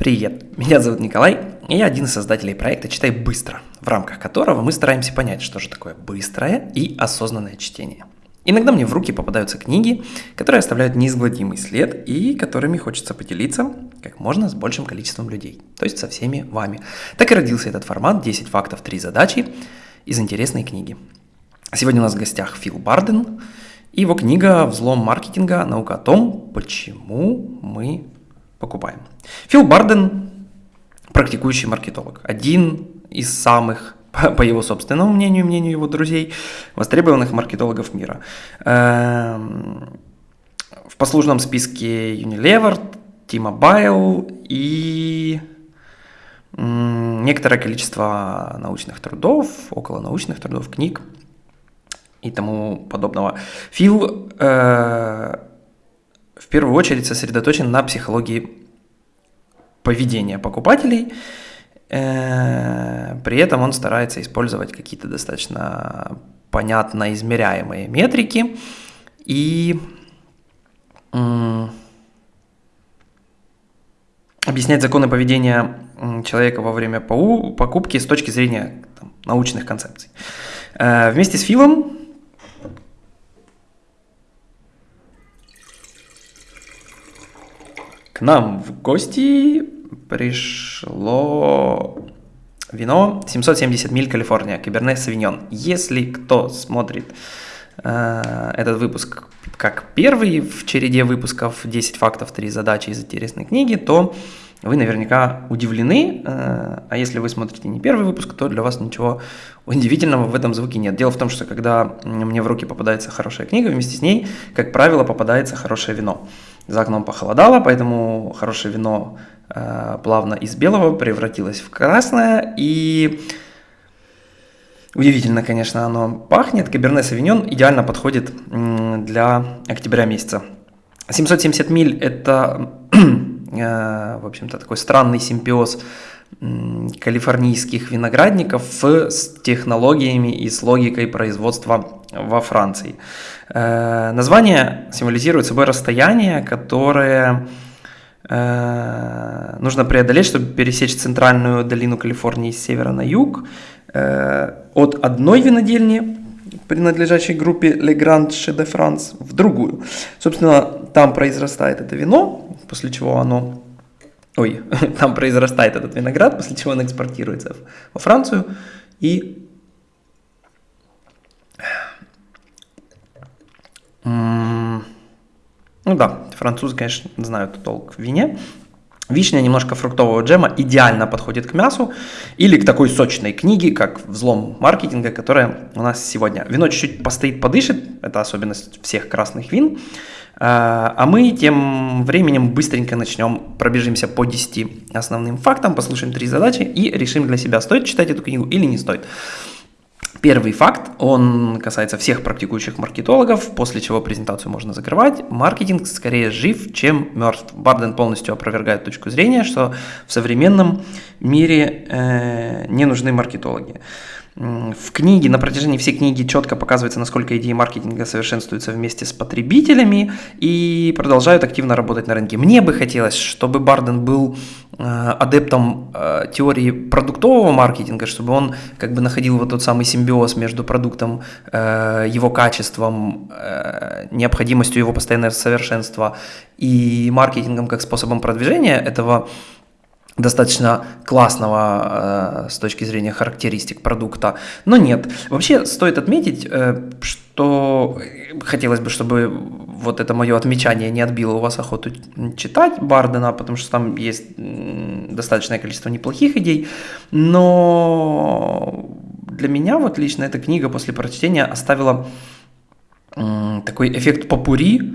Привет, меня зовут Николай, и я один из создателей проекта «Читай быстро», в рамках которого мы стараемся понять, что же такое быстрое и осознанное чтение. Иногда мне в руки попадаются книги, которые оставляют неизгладимый след и которыми хочется поделиться как можно с большим количеством людей, то есть со всеми вами. Так и родился этот формат «10 фактов, 3 задачи» из интересной книги. Сегодня у нас в гостях Фил Барден и его книга «Взлом маркетинга. Наука о том, почему мы покупаем». Фил Барден – практикующий маркетолог, один из самых по его собственному мнению, мнению его друзей, востребованных маркетологов мира. Эм, в послужном списке Unilever, T-Mobile и некоторое количество научных трудов, около научных трудов, книг и тому подобного. Фил э, в первую очередь сосредоточен на психологии поведения покупателей – Э, при этом он старается использовать какие-то достаточно понятно измеряемые метрики и объяснять законы поведения человека во время покупки с точки зрения там, научных концепций. Э, вместе с Филом к нам в гости пришло вино 770 миль Калифорния, Каберне Савиньон. Если кто смотрит э, этот выпуск как первый в череде выпусков 10 фактов, 3 задачи из интересной книги, то вы наверняка удивлены, э, а если вы смотрите не первый выпуск, то для вас ничего удивительного в этом звуке нет. Дело в том, что когда мне в руки попадается хорошая книга, вместе с ней, как правило, попадается хорошее вино. За окном похолодало, поэтому хорошее вино Э, плавно из белого превратилось в красное, и удивительно, конечно, оно пахнет. Каберне Савиньон идеально подходит для октября месяца. 770 миль – это, в общем-то, такой странный симбиоз калифорнийских виноградников с технологиями и с логикой производства во Франции. Э, название символизирует собой расстояние, которое Э, нужно преодолеть, чтобы пересечь центральную долину Калифорнии с севера на юг, э, от одной винодельни, принадлежащей группе Le Grand Chez de France, в другую. Собственно, там произрастает это вино, после чего оно... Ой, там произрастает этот виноград, после чего он экспортируется во Францию и ну да, французы, конечно, знают толк в вине. Вишня немножко фруктового джема идеально подходит к мясу или к такой сочной книге, как «Взлом маркетинга», которая у нас сегодня. Вино чуть-чуть постоит, подышит, это особенность всех красных вин. А, а мы тем временем быстренько начнем, пробежимся по 10 основным фактам, послушаем три задачи и решим для себя, стоит читать эту книгу или не стоит. Первый факт, он касается всех практикующих маркетологов, после чего презентацию можно закрывать. Маркетинг скорее жив, чем мертв. Барден полностью опровергает точку зрения, что в современном мире э, не нужны маркетологи. В книге, на протяжении всей книги четко показывается, насколько идеи маркетинга совершенствуются вместе с потребителями и продолжают активно работать на рынке. Мне бы хотелось, чтобы Барден был э, адептом э, теории продуктового маркетинга, чтобы он как бы находил вот тот самый симбиоз между продуктом, э, его качеством, необходимостью его постоянного совершенства и маркетингом как способом продвижения этого достаточно классного э, с точки зрения характеристик продукта, но нет. Вообще стоит отметить, э, что хотелось бы, чтобы вот это мое отмечание не отбило у вас охоту читать Бардена, потому что там есть достаточное количество неплохих идей, но для меня вот лично эта книга после прочтения оставила э, такой эффект попури,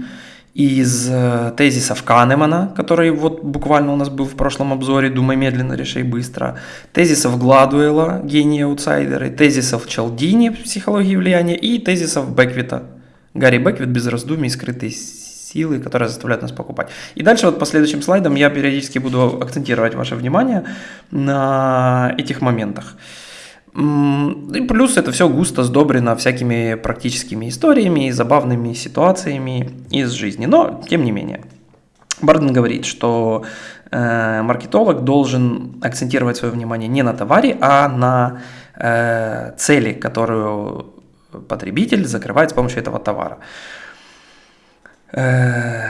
из э, тезисов Канемана, который вот буквально у нас был в прошлом обзоре «Думай медленно, решай быстро», тезисов Гладуэла «Гении аутсайдеры», тезисов Чалдини «Психологии влияния» и тезисов Беквита. Гарри Беквит без раздумий «Скрытые силы, которые заставляют нас покупать». И дальше вот по следующим слайдам я периодически буду акцентировать ваше внимание на этих моментах. И плюс это все густо сдобрено всякими практическими историями и забавными ситуациями из жизни. Но, тем не менее. Барден говорит, что э, маркетолог должен акцентировать свое внимание не на товаре, а на э, цели, которую потребитель закрывает с помощью этого товара. Э,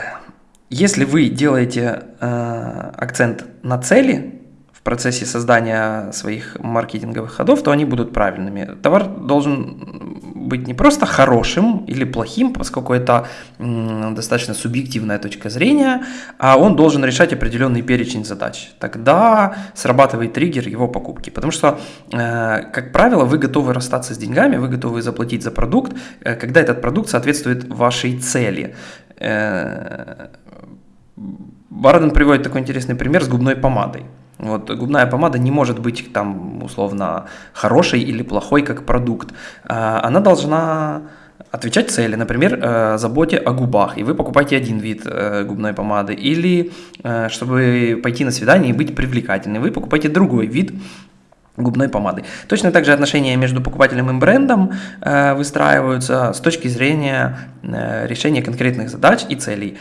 если вы делаете э, акцент на цели, процессе создания своих маркетинговых ходов, то они будут правильными. Товар должен быть не просто хорошим или плохим, поскольку это достаточно субъективная точка зрения, а он должен решать определенный перечень задач. Тогда срабатывает триггер его покупки. Потому что, э, как правило, вы готовы расстаться с деньгами, вы готовы заплатить за продукт, э, когда этот продукт соответствует вашей цели. Э, Барден приводит такой интересный пример с губной помадой. Вот, губная помада не может быть там условно хорошей или плохой как продукт. А, она должна отвечать цели, например, э, заботе о губах, и вы покупаете один вид э, губной помады, или э, чтобы пойти на свидание и быть привлекательным, вы покупаете другой вид губной помады. Точно так же отношения между покупателем и брендом э, выстраиваются с точки зрения э, решения конкретных задач и целей.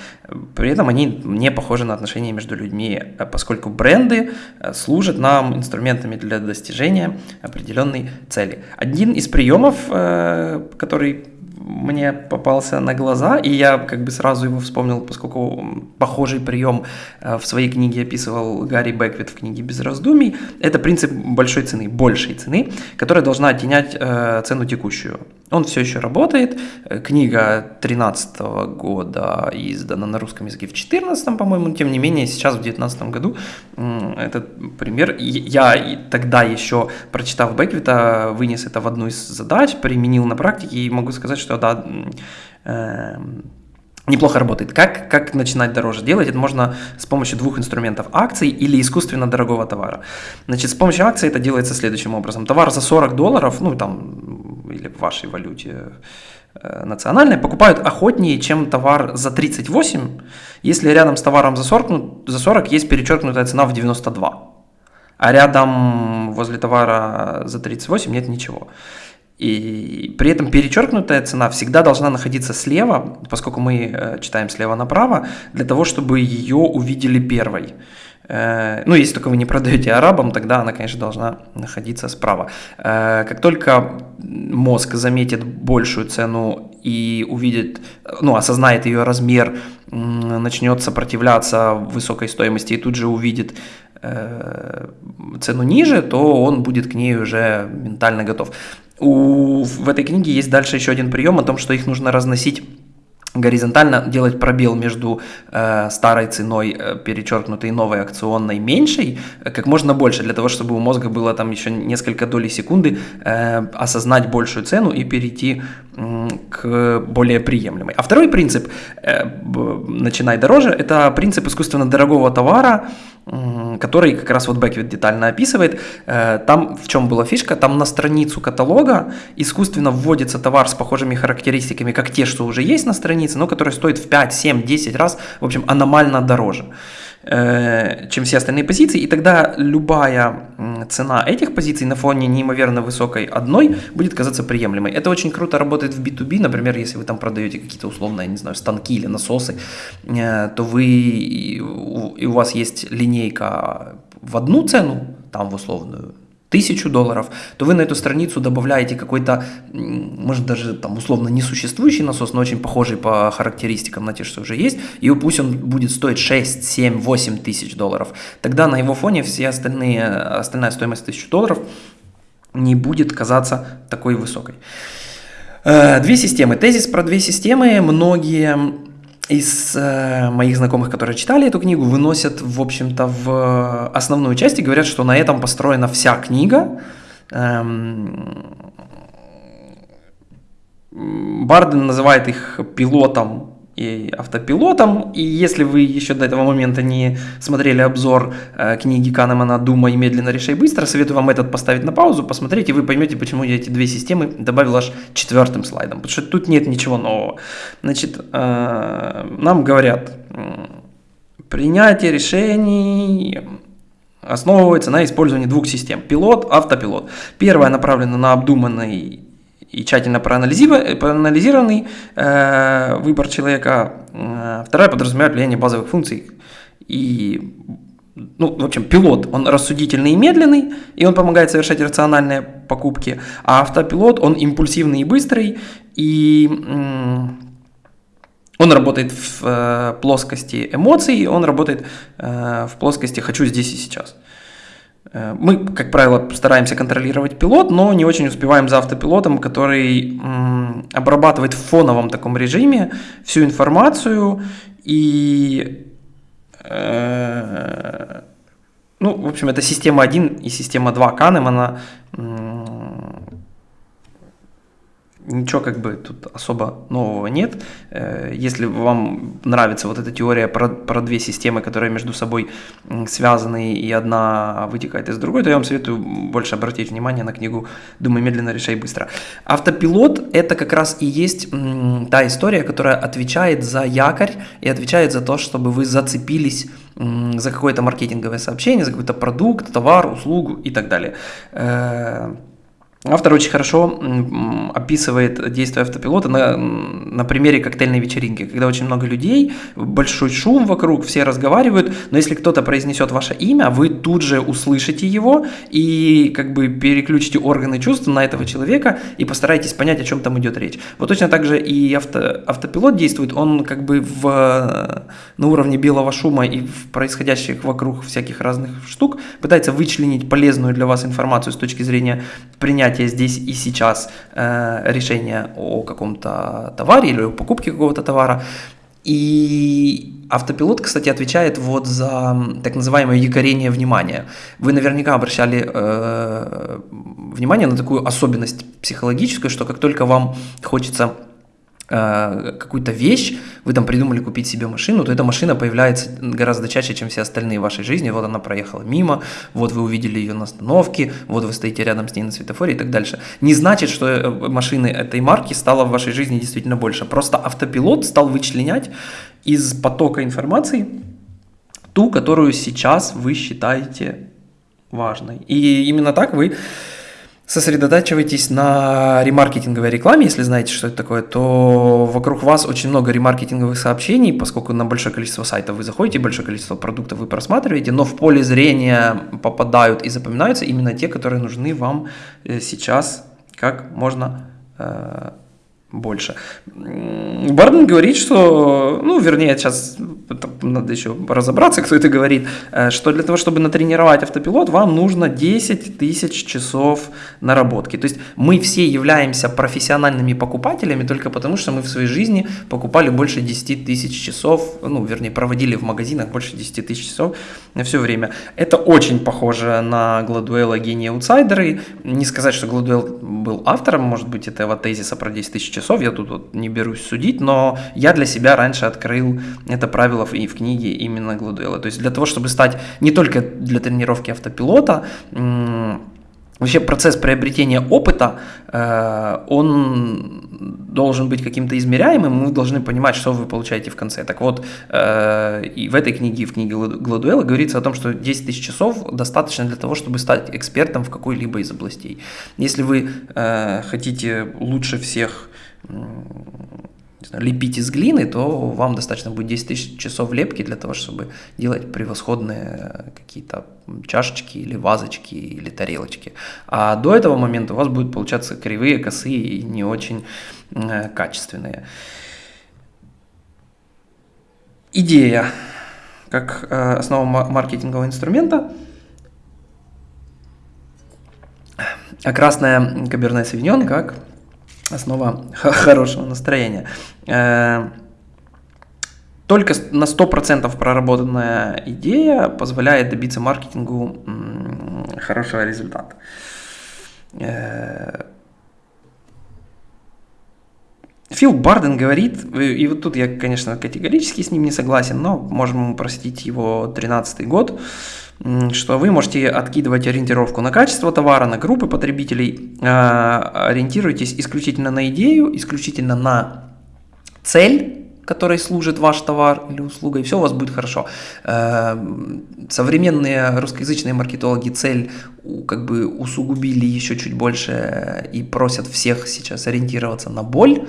При этом они не похожи на отношения между людьми, э, поскольку бренды служат нам инструментами для достижения определенной цели. Один из приемов, который мне попался на глаза, и я как бы сразу его вспомнил, поскольку похожий прием э, в своей книге описывал Гарри Беквит в книге «Без раздумий». Это принцип большой цены, большей цены, которая должна оттенять э, цену текущую. Он все еще работает. Э, книга 2013 года издана на русском языке в 2014, по-моему, тем не менее сейчас в 2019 году этот пример. Я тогда еще, прочитав Беквита, вынес это в одну из задач, применил на практике и могу сказать, что да, э, неплохо работает. Как, как начинать дороже делать? Это можно с помощью двух инструментов. Акций или искусственно дорогого товара. Значит, с помощью акций это делается следующим образом. Товар за 40 долларов, ну там, или в вашей валюте э, национальной, покупают охотнее, чем товар за 38, если рядом с товаром за 40, ну, за 40 есть перечеркнутая цена в 92. А рядом возле товара за 38 нет ничего. И при этом перечеркнутая цена всегда должна находиться слева, поскольку мы э, читаем слева направо, для того, чтобы ее увидели первой. Э, ну, если только вы не продаете арабам, тогда она, конечно, должна находиться справа. Э, как только мозг заметит большую цену и увидит, ну, осознает ее размер, начнет сопротивляться высокой стоимости и тут же увидит цену ниже, то он будет к ней уже ментально готов. У, в этой книге есть дальше еще один прием о том, что их нужно разносить горизонтально делать пробел между э, старой ценой, э, перечеркнутой новой акционной меньшей, э, как можно больше, для того, чтобы у мозга было там еще несколько долей секунды э, осознать большую цену и перейти э, к более приемлемой. А второй принцип, э, начинай дороже, это принцип искусственно дорогого товара, который как раз вот Беквит детально описывает. Э, там в чем была фишка? Там на страницу каталога искусственно вводится товар с похожими характеристиками, как те, что уже есть на странице, но который стоит в 5, 7, 10 раз, в общем, аномально дороже. Э, чем все остальные позиции, и тогда любая цена этих позиций на фоне неимоверно высокой одной будет казаться приемлемой. Это очень круто работает в B2B, например, если вы там продаете какие-то условные, не знаю, станки или насосы, э, то вы, и у вас есть линейка в одну цену, там в условную тысячу долларов, то вы на эту страницу добавляете какой-то, может даже там условно несуществующий насос, но очень похожий по характеристикам на те, что уже есть, и пусть он будет стоить 6, 7, 8 тысяч долларов. Тогда на его фоне все остальные, остальная стоимость тысячу долларов не будет казаться такой высокой. Э, две системы. Тезис про две системы. Многие из э, моих знакомых, которые читали эту книгу, выносят, в общем-то, в основную часть и говорят, что на этом построена вся книга. Эм, Барден называет их пилотом и автопилотом. И если вы еще до этого момента не смотрели обзор э, книги Канемана «Думай медленно, решай быстро», советую вам этот поставить на паузу, посмотреть, и вы поймете, почему я эти две системы добавил аж четвертым слайдом, потому что тут нет ничего нового. Значит, э, нам говорят, принятие решений основывается на использовании двух систем – пилот, автопилот. Первая направлена на обдуманный и тщательно проанализированный э, выбор человека. Э, вторая подразумевает влияние базовых функций и ну, в общем, пилот, он рассудительный и медленный, и он помогает совершать рациональные покупки, а автопилот, он импульсивный и быстрый, и он работает в э, плоскости эмоций, он работает в плоскости «хочу здесь и сейчас». Мы, как правило, стараемся контролировать пилот, но не очень успеваем за автопилотом, который обрабатывает в фоновом таком режиме всю информацию. И ну, в общем, это система 1 и система 2 Канемана ничего как бы тут особо нового нет. Э, если вам нравится вот эта теория про, про две системы, которые между собой связаны, и одна вытекает из другой, то я вам советую больше обратить внимание на книгу «Думай медленно, решай быстро». Автопилот – это как раз и есть та история, которая отвечает за якорь и отвечает за то, чтобы вы зацепились за какое-то маркетинговое сообщение, за какой-то продукт, товар, услугу и так далее. Автор очень хорошо описывает действие автопилота на, на примере коктейльной вечеринки, когда очень много людей, большой шум вокруг, все разговаривают, но если кто-то произнесет ваше имя, вы тут же услышите его и как бы переключите органы чувств на этого человека и постарайтесь понять, о чем там идет речь. Вот точно так же и авто, автопилот действует, он как бы в, на уровне белого шума и в происходящих вокруг всяких разных штук пытается вычленить полезную для вас информацию с точки зрения принятия принятия здесь и сейчас э, решения о каком-то товаре или о покупке какого-то товара. И автопилот, кстати, отвечает вот за так называемое якорение внимания. Вы наверняка обращали э, внимание на такую особенность психологическую, что как только вам хочется какую-то вещь, вы там придумали купить себе машину, то эта машина появляется гораздо чаще, чем все остальные в вашей жизни. Вот она проехала мимо, вот вы увидели ее на остановке, вот вы стоите рядом с ней на светофоре и так дальше. Не значит, что э, машины этой марки стало в вашей жизни действительно больше. Просто автопилот стал вычленять из потока информации ту, которую сейчас вы считаете важной. И именно так вы сосредотачивайтесь на ремаркетинговой рекламе, если знаете, что это такое, то вокруг вас очень много ремаркетинговых сообщений, поскольку на большое количество сайтов вы заходите, большое количество продуктов вы просматриваете, но в поле зрения попадают и запоминаются именно те, которые нужны вам э, сейчас как можно э, больше. Барден говорит, что, ну, вернее, сейчас надо еще разобраться, кто это говорит, э, что для того, чтобы натренировать автопилот, вам нужно 10 тысяч часов наработки. То есть мы все являемся профессиональными покупателями только потому, что мы в своей жизни покупали больше 10 тысяч часов, ну, вернее, проводили в магазинах больше 10 тысяч часов на все время. Это очень похоже на Гладуэла «Гении аутсайдеры». Не сказать, что Гладуэлл был автором, может быть, этого тезиса про 10 тысяч часов, я тут вот не берусь судить, но я для себя раньше открыл это правило и в книге именно Гладуэла. То есть для того, чтобы стать не только для тренировки автопилота, Вообще процесс приобретения опыта, э, он должен быть каким-то измеряемым, мы должны понимать, что вы получаете в конце. Так вот, э, и в этой книге, в книге Гладуэла говорится о том, что 10 тысяч часов достаточно для того, чтобы стать экспертом в какой-либо из областей. Если вы э, хотите лучше всех знаю, лепить из глины, то вам достаточно будет 10 тысяч часов лепки для того, чтобы делать превосходные какие-то чашечки или вазочки или тарелочки. А до этого момента у вас будут получаться кривые, косые и не очень э, качественные. Идея как э, основа маркетингового инструмента а красная каберне савиньон как основа хорошего настроения. Э, только на 100% проработанная идея позволяет добиться маркетингу хорошего результата. Э, Фил Барден говорит, и вот тут я, конечно, категорически с ним не согласен, но можем простить его 13 год, что вы можете откидывать ориентировку на качество товара, на группы потребителей, а, ориентируйтесь исключительно на идею, исключительно на цель, которой служит ваш товар или услуга, и все у вас будет хорошо. Э, современные русскоязычные маркетологи цель как бы усугубили еще чуть больше и просят всех сейчас ориентироваться на боль,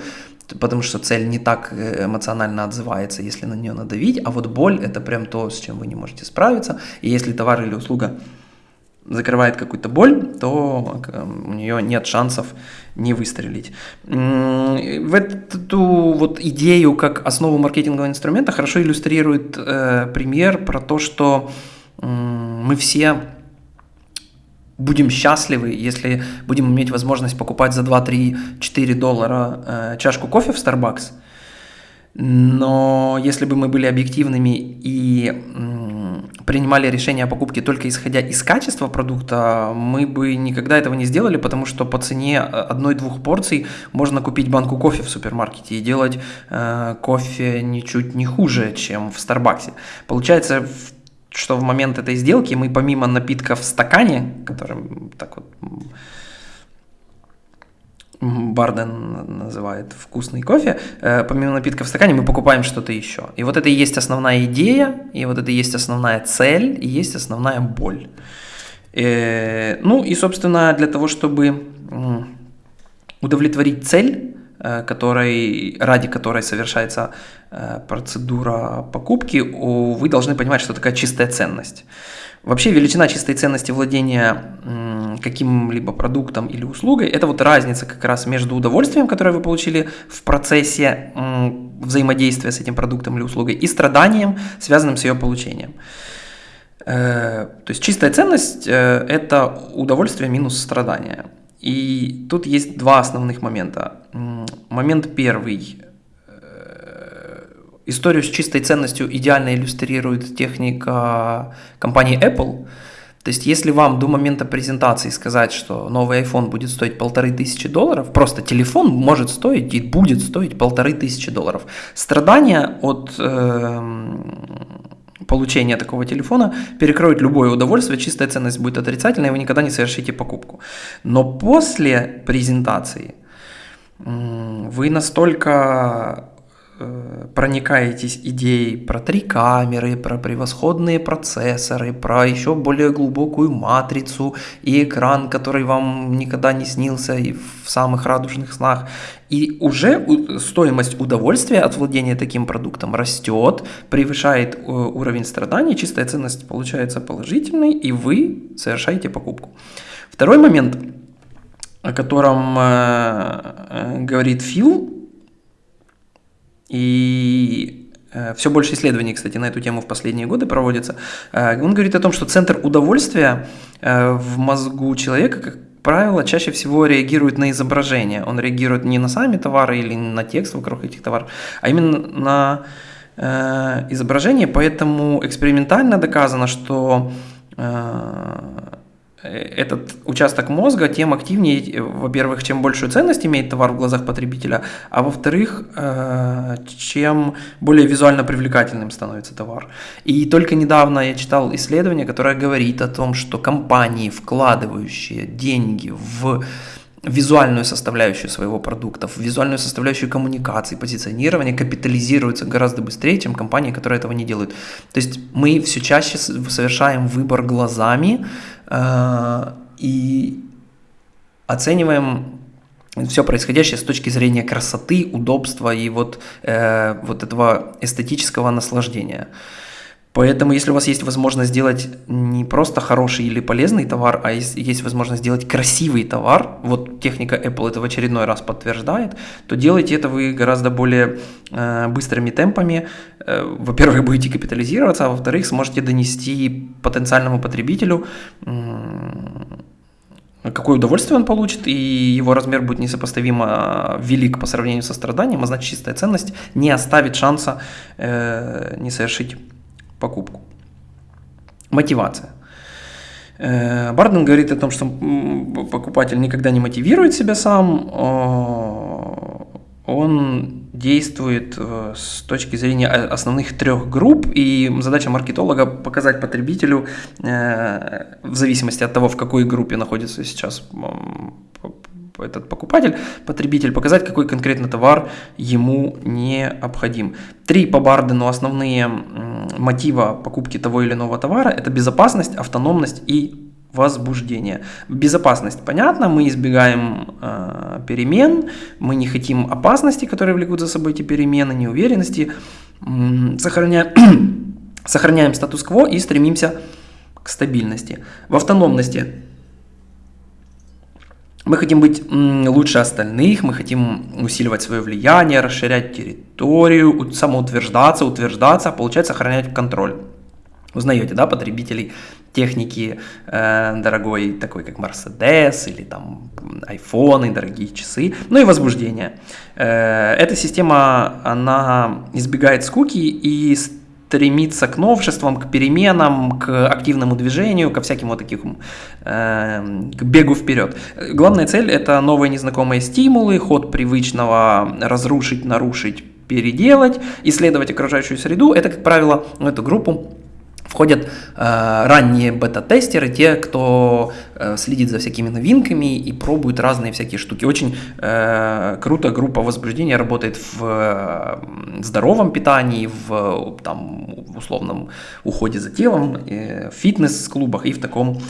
потому что цель не так э, эмоционально отзывается, если на нее надавить, а вот боль – это прям то, с чем вы не можете справиться, и если товар или услуга закрывает какую-то боль, то у нее нет шансов не выстрелить. В эту вот идею как основу маркетингового инструмента хорошо иллюстрирует э, пример про то, что э, мы все будем счастливы, если будем иметь возможность покупать за 2, 3, 4 доллара э, чашку кофе в Starbucks. Но если бы мы были объективными и принимали решение о покупке только исходя из качества продукта, мы бы никогда этого не сделали, потому что по цене одной-двух порций можно купить банку кофе в супермаркете и делать э, кофе ничуть не хуже, чем в Старбаксе. Получается, что в момент этой сделки мы помимо напитка в стакане, которым так вот Барден называет вкусный кофе, э, помимо напитка в стакане мы покупаем что-то еще. И вот это и есть основная идея, и вот это и есть основная цель, и есть основная боль. Э, ну и, собственно, для того, чтобы удовлетворить цель, которой, ради которой совершается процедура покупки, вы должны понимать, что такая чистая ценность. Вообще величина чистой ценности владения каким-либо продуктом или услугой – это вот разница как раз между удовольствием, которое вы получили в процессе взаимодействия с этим продуктом или услугой, и страданием, связанным с ее получением. Э, то есть чистая ценность э, – это удовольствие минус страдание. И тут есть два основных момента. Момент первый Историю с чистой ценностью идеально иллюстрирует техника компании Apple. То есть, если вам до момента презентации сказать, что новый iPhone будет стоить полторы тысячи долларов, просто телефон может стоить и будет стоить полторы тысячи долларов. Страдания от э, получения такого телефона перекроют любое удовольствие, чистая ценность будет отрицательной, и вы никогда не совершите покупку. Но после презентации вы настолько проникаетесь идеей про три камеры, про превосходные процессоры, про еще более глубокую матрицу и экран, который вам никогда не снился и в самых радужных снах. И уже стоимость удовольствия от владения таким продуктом растет, превышает э, уровень страданий, чистая ценность получается положительной, и вы совершаете покупку. Второй момент, о котором э, говорит Фил, и э, все больше исследований, кстати, на эту тему в последние годы проводится. Э, он говорит о том, что центр удовольствия э, в мозгу человека, как правило, чаще всего реагирует на изображение. Он реагирует не на сами товары или на текст вокруг этих товаров, а именно на изображение. Поэтому экспериментально доказано, что этот участок мозга, тем активнее, во-первых, чем большую ценность имеет товар в глазах потребителя, а во-вторых, э, чем более визуально привлекательным становится товар. И только недавно я читал исследование, которое говорит о том, что компании, вкладывающие деньги в визуальную составляющую своего продукта, в визуальную составляющую коммуникации, позиционирования капитализируются гораздо быстрее, чем компании, которые этого не делают. То есть мы все чаще совершаем выбор глазами э, и оцениваем все происходящее с точки зрения красоты, удобства и вот, э, вот этого эстетического наслаждения. Поэтому, если у вас есть возможность сделать не просто хороший или полезный товар, а есть, есть возможность сделать красивый товар, вот техника Apple это в очередной раз подтверждает, то делайте это вы гораздо более э, быстрыми темпами. Э, во-первых, будете капитализироваться, а во-вторых, сможете донести потенциальному потребителю какое удовольствие он получит, и его размер будет несопоставимо велик по сравнению со страданием, а значит чистая ценность не оставит шанса э, не совершить покупку. Мотивация. Э, Барден говорит о том, что покупатель никогда не мотивирует себя сам, он действует э, с точки зрения основных трех групп, и задача маркетолога показать потребителю, э, в зависимости от того, в какой группе находится сейчас этот покупатель, потребитель, показать, какой конкретно товар ему необходим. Три по Бардену основные мотива покупки того или иного товара – это безопасность, автономность и возбуждения. Безопасность, понятно, мы избегаем э, перемен, мы не хотим опасности, которые влекут за собой эти перемены, неуверенности, сохраняем, сохраняем статус-кво и стремимся к стабильности. В автономности мы хотим быть лучше остальных, мы хотим усиливать свое влияние, расширять территорию, самоутверждаться, утверждаться, получать, сохранять контроль. Узнаете, да, потребителей техники э, дорогой, такой как Mercedes или там iPhone, дорогие часы, ну и возбуждение. Э, эта система, она избегает скуки и стремится к новшествам, к переменам, к активному движению, ко всяким вот таким, э, к бегу вперед. Главная цель – это новые незнакомые стимулы, ход привычного разрушить, нарушить, переделать, исследовать окружающую среду. Это, как правило, эту группу входят э, ранние бета-тестеры, те, кто э, следит за всякими новинками и пробует разные всякие штуки. Очень э, круто группа возбуждения работает в э, здоровом питании, в там, условном уходе за телом, э, в фитнес-клубах и в таком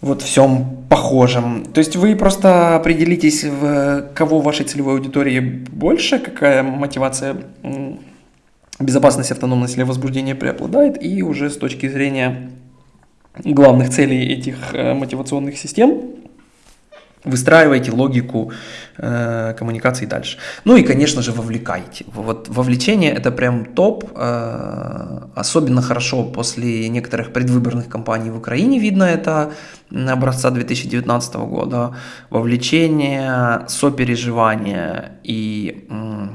вот всем похожем. То есть вы просто определитесь, в кого вашей целевой аудитории больше, какая мотивация безопасность, автономность или возбуждение преобладает, и уже с точки зрения главных целей этих э, мотивационных систем выстраиваете логику э, коммуникации дальше. Ну и, конечно же, вовлекайте. Вот вовлечение это прям топ, э, особенно хорошо после некоторых предвыборных кампаний в Украине видно это образца 2019 года. Вовлечение, сопереживание и э,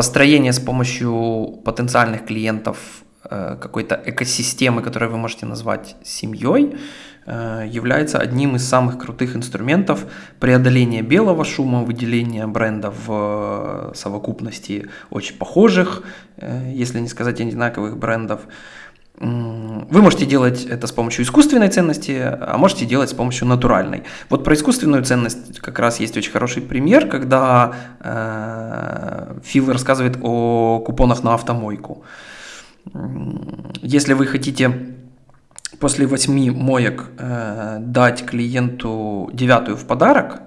построение с помощью потенциальных клиентов э, какой-то экосистемы, которую вы можете назвать семьей, э, является одним из самых крутых инструментов преодоления белого шума, выделения брендов в э, совокупности очень похожих, если не сказать одинаковых брендов, вы можете делать это с помощью искусственной ценности, а можете делать с помощью натуральной. Вот про искусственную ценность как раз есть очень хороший пример, когда э, Фил рассказывает о купонах на автомойку. Если вы хотите после восьми моек э, дать клиенту девятую в подарок,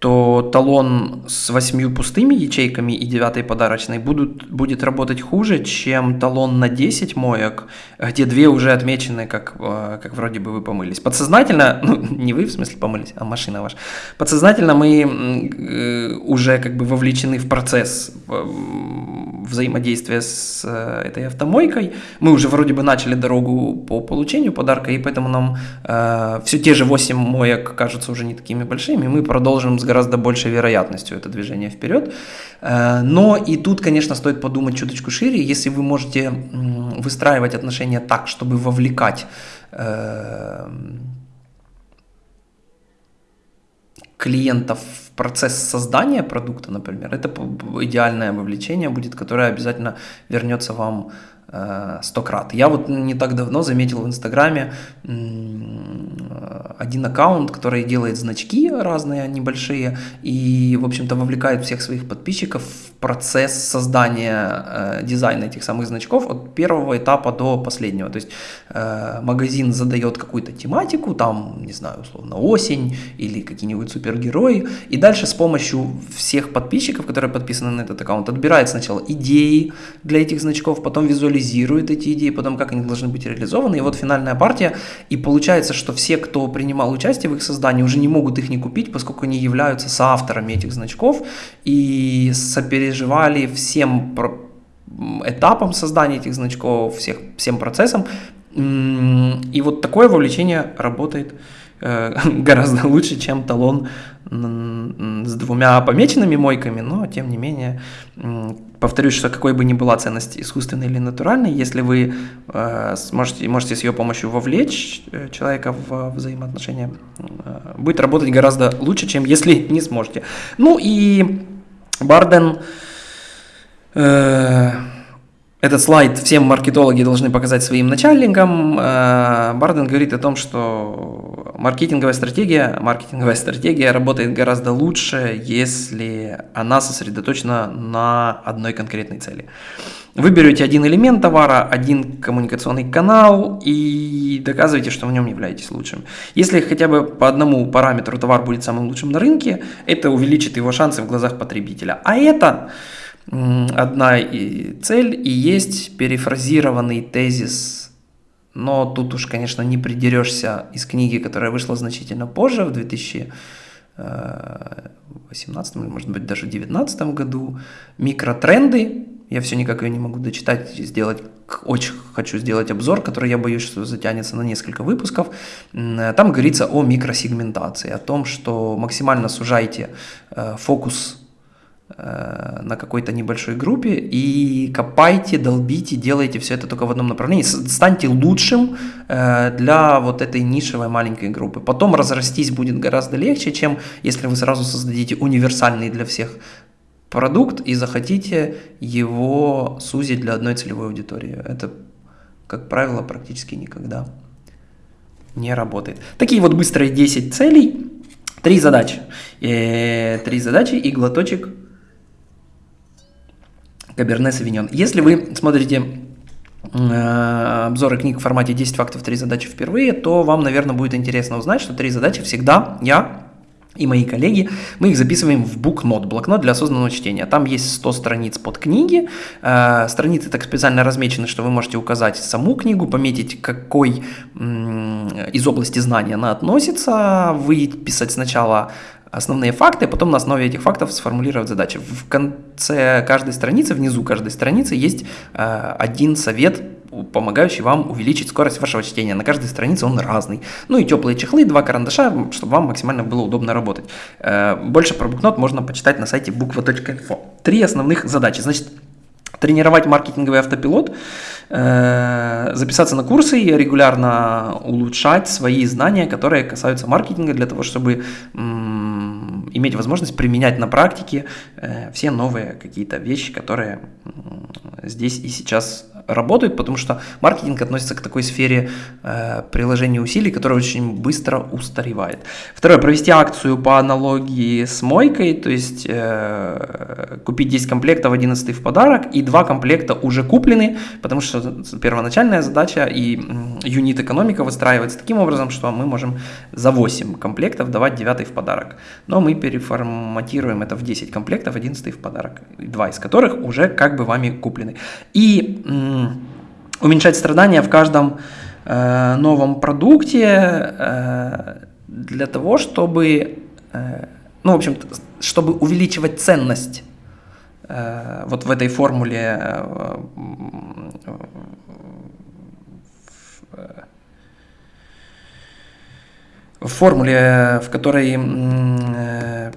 то талон с восьмью пустыми ячейками и девятой подарочной будут, будет работать хуже, чем талон на 10 моек, где две уже отмечены, как, э, как вроде бы вы помылись. Подсознательно, ну не вы в смысле помылись, а машина ваша, подсознательно мы э, уже как бы вовлечены в процесс взаимодействия с э, этой автомойкой. Мы уже вроде бы начали дорогу по получению подарка, и поэтому нам э, все те же 8 моек кажутся уже не такими большими, мы продолжим с гораздо большей вероятностью это движение вперед. Э, но и тут, конечно, стоит подумать чуточку шире, если вы можете выстраивать отношения так, чтобы вовлекать э, клиентов в процесс создания продукта, например, это идеальное вовлечение будет, которое обязательно вернется вам сто крат. Я вот не так давно заметил в Инстаграме один аккаунт, который делает значки разные, небольшие, и, в общем-то, вовлекает всех своих подписчиков в процесс создания э, дизайна этих самых значков от первого этапа до последнего. То есть э, магазин задает какую-то тематику, там, не знаю, условно, осень или какие-нибудь супергерои, и дальше с помощью всех подписчиков, которые подписаны на этот аккаунт, отбирает сначала идеи для этих значков, потом визуализирует эти идеи, потом как они должны быть реализованы. И вот финальная партия, и получается, что все, кто принимал участие в их создании, уже не могут их не купить, поскольку они являются соавторами этих значков и сопереживали всем этапам создания этих значков, всех, всем процессам. И вот такое вовлечение работает Э, гораздо лучше, чем талон с двумя помеченными мойками, но тем не менее, повторюсь, что какой бы ни была ценность искусственной или натуральной, если вы э, сможете, можете с ее помощью вовлечь э, человека в взаимоотношения, будет работать гораздо лучше, чем если не сможете. Ну и Барден... Э, этот слайд всем маркетологи должны показать своим начальникам. Барден говорит о том, что маркетинговая стратегия, маркетинговая стратегия работает гораздо лучше, если она сосредоточена на одной конкретной цели. Вы берете один элемент товара, один коммуникационный канал и доказываете, что в нем являетесь лучшим. Если хотя бы по одному параметру товар будет самым лучшим на рынке, это увеличит его шансы в глазах потребителя. А это одна цель и есть перефразированный тезис, но тут уж, конечно, не придерешься из книги, которая вышла значительно позже, в 2018 или, может быть, даже 2019 году, «Микротренды». Я все никак ее не могу дочитать, сделать очень хочу сделать обзор, который я боюсь, что затянется на несколько выпусков. Там говорится о микросегментации, о том, что максимально сужайте э, фокус Э, на какой-то небольшой группе и копайте, долбите, делайте все это только в одном направлении. Станьте лучшим э, для вот этой нишевой маленькой группы. Потом разрастись будет гораздо легче, чем если вы сразу создадите универсальный для всех продукт и захотите его сузить для одной целевой аудитории. Это, как правило, практически никогда не работает. Такие вот быстрые 10 целей, три задачи. Э, три задачи и глоточек Каберне Савиньон. Если вы смотрите э, обзоры книг в формате 10 фактов, 3 задачи впервые, то вам, наверное, будет интересно узнать, что 3 задачи всегда я и мои коллеги, мы их записываем в букнот, блокнот для осознанного чтения. Там есть 100 страниц под книги, э, страницы так специально размечены, что вы можете указать саму книгу, пометить, какой из области знания она относится, выписать сначала основные факты, а потом на основе этих фактов сформулировать задачи. В конце каждой страницы, внизу каждой страницы есть э, один совет, помогающий вам увеличить скорость вашего чтения. На каждой странице он разный. Ну и теплые чехлы, два карандаша, чтобы вам максимально было удобно работать. Э, больше про букнот можно почитать на сайте буква.инфо. Три основных задачи. Значит, тренировать маркетинговый автопилот, э, записаться на курсы и регулярно улучшать свои знания, которые касаются маркетинга, для того, чтобы иметь возможность применять на практике э, все новые какие-то вещи, которые здесь и сейчас работают, потому что маркетинг относится к такой сфере э, приложения усилий, которая очень быстро устаревает. Второе, провести акцию по аналогии с мойкой, то есть э, купить 10 комплектов, 11 в подарок, и 2 комплекта уже куплены, потому что первоначальная задача и юнит экономика выстраивается таким образом, что мы можем за 8 комплектов давать 9 в подарок. Но мы переформатируем это в 10 комплектов, 11 в подарок, 2 из которых уже как бы вами куплены. И уменьшать страдания в каждом э, новом продукте э, для того, чтобы, э, ну, в общем, чтобы увеличивать ценность э, вот в этой формуле э, в формуле, в которой, э,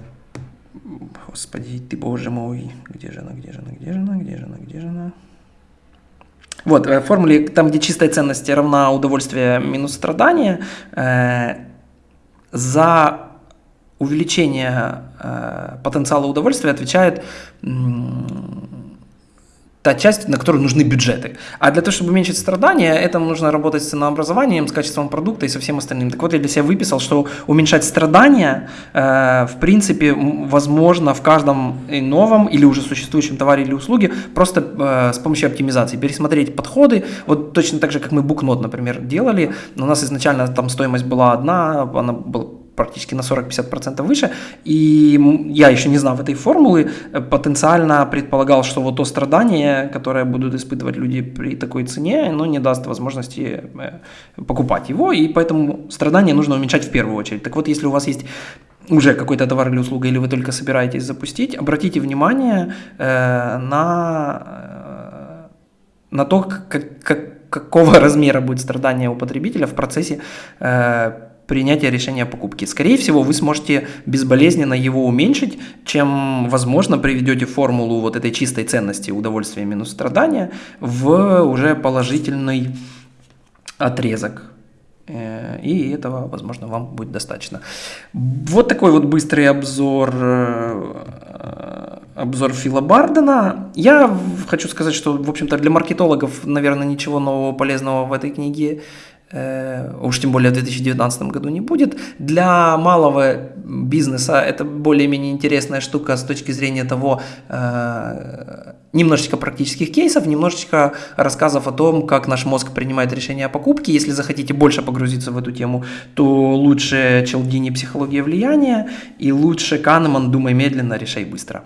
господи, ты боже мой, где же она, где же она, где же она, где же она, где же она? Вот, в э, формуле, там, где чистая ценность равна удовольствие минус страдание, э, за увеличение э, потенциала удовольствия отвечает та часть, на которую нужны бюджеты. А для того, чтобы уменьшить страдания, это нужно работать с ценообразованием, с качеством продукта и со всем остальным. Так вот, я для себя выписал, что уменьшать страдания, э, в принципе, возможно в каждом новом или уже существующем товаре или услуге, просто э, с помощью оптимизации. Пересмотреть подходы, вот точно так же, как мы букнот, например, делали. У нас изначально там стоимость была одна, она была практически на 40-50% выше. И я еще не знал этой формулы, э, потенциально предполагал, что вот то страдание, которое будут испытывать люди при такой цене, оно не даст возможности э, покупать его, и поэтому страдания нужно уменьшать в первую очередь. Так вот, если у вас есть уже какой-то товар или услуга, или вы только собираетесь запустить, обратите внимание э, на, э, на то, как, как, какого размера будет страдание у потребителя в процессе э, принятия решения о покупке. Скорее всего, вы сможете безболезненно его уменьшить, чем, возможно, приведете формулу вот этой чистой ценности удовольствия минус страдания в уже положительный отрезок. Э, и этого, возможно, вам будет достаточно. Вот такой вот быстрый обзор, э, обзор Фила Бардена. Я хочу сказать, что, в общем-то, для маркетологов, наверное, ничего нового полезного в этой книге уж тем более в 2019 году не будет. Для малого бизнеса это более-менее интересная штука с точки зрения того, э, немножечко практических кейсов, немножечко рассказов о том, как наш мозг принимает решения о покупке. Если захотите больше погрузиться в эту тему, то лучше Челдини «Психология влияния» и лучше Канеман «Думай медленно, решай быстро».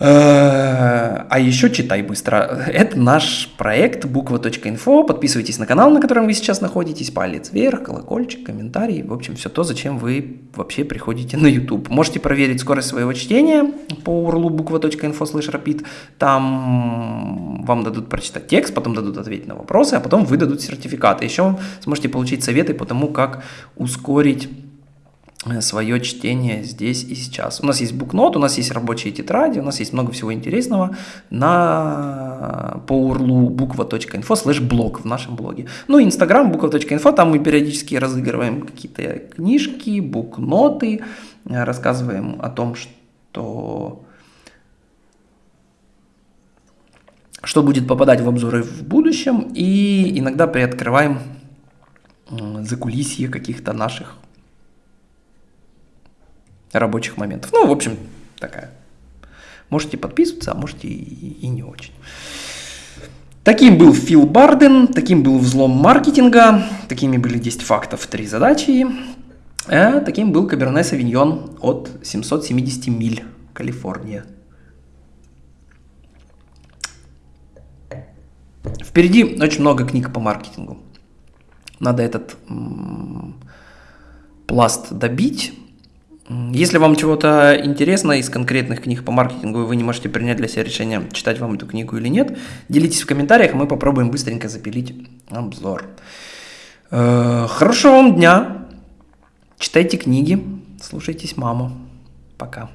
Э, а еще читай быстро. Это наш проект буква.инфо. Подписывайтесь на канал, на котором вы сейчас находитесь. Палец вверх, колокольчик, комментарий. В общем, все то, зачем вы вообще приходите на YouTube. Можете проверить скорость своего чтения по URL буква.инфо слэш rapid. Там вам дадут прочитать текст, потом дадут ответить на вопросы, а потом выдадут сертификаты. Еще сможете получить советы по тому, как ускорить свое чтение здесь и сейчас. У нас есть букнот, у нас есть рабочие тетради, у нас есть много всего интересного на по урлу буква.инфо слэш блог в нашем блоге. Ну, инстаграм буква.инфо, там мы периодически разыгрываем какие-то книжки, букноты, э, рассказываем о том, что что будет попадать в обзоры в будущем, и иногда приоткрываем закулисье каких-то наших рабочих моментов. Ну, в общем, такая. Можете подписываться, а можете и, и не очень. Таким был Фил Барден, таким был взлом маркетинга, такими были 10 фактов, 3 задачи. А таким был Каберне Савиньон от 770 миль, Калифорния. Впереди очень много книг по маркетингу. Надо этот м- пласт добить, если вам чего-то интересно из конкретных книг по маркетингу, и вы не можете принять для себя решение, читать вам эту книгу или нет, делитесь в комментариях, мы попробуем быстренько запилить обзор. Э, хорошего вам дня, читайте книги, слушайтесь маму. Пока.